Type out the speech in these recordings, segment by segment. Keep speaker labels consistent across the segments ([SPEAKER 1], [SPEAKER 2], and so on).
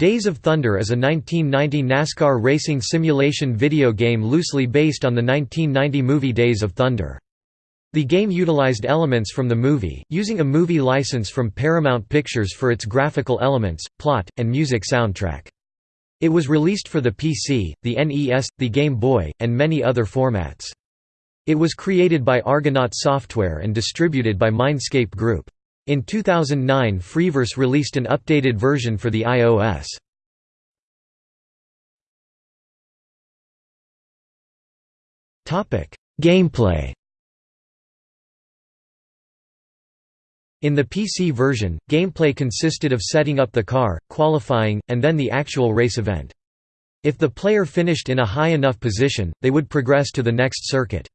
[SPEAKER 1] Days of Thunder is a 1990 NASCAR racing simulation video game loosely based on the 1990 movie Days of Thunder. The game utilized elements from the movie, using a movie license from Paramount Pictures for its graphical elements, plot, and music soundtrack. It was released for the PC, the NES, the Game Boy, and many other formats. It was created by Argonaut Software and distributed by Mindscape Group. In 2009 Freeverse released an updated version for the iOS. Gameplay In the PC version, gameplay consisted of setting up the car, qualifying, and then the actual race event. If the player finished in a high enough position, they would progress to the next circuit.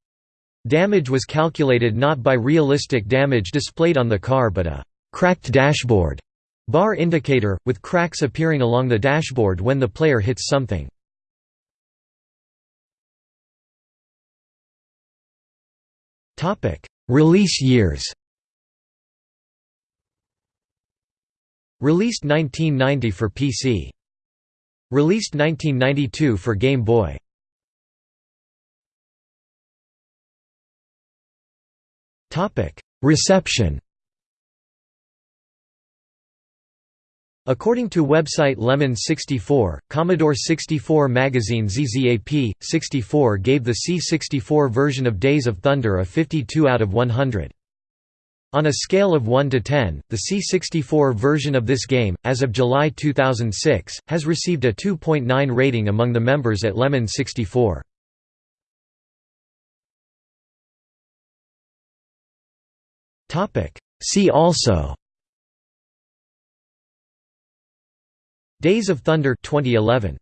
[SPEAKER 1] Damage was calculated not by realistic damage displayed on the car but a «cracked dashboard» bar indicator, with cracks appearing along the dashboard when the player hits something. Release years Released 1990 for PC. Released 1992 for Game Boy. Reception According to website Lemon64, Commodore 64 magazine ZZAP, 64 gave the C64 version of Days of Thunder a 52 out of 100. On a scale of 1 to 10, the C64 version of this game, as of July 2006, has received a 2.9 rating among the members at Lemon64. See also. Days of Thunder 2011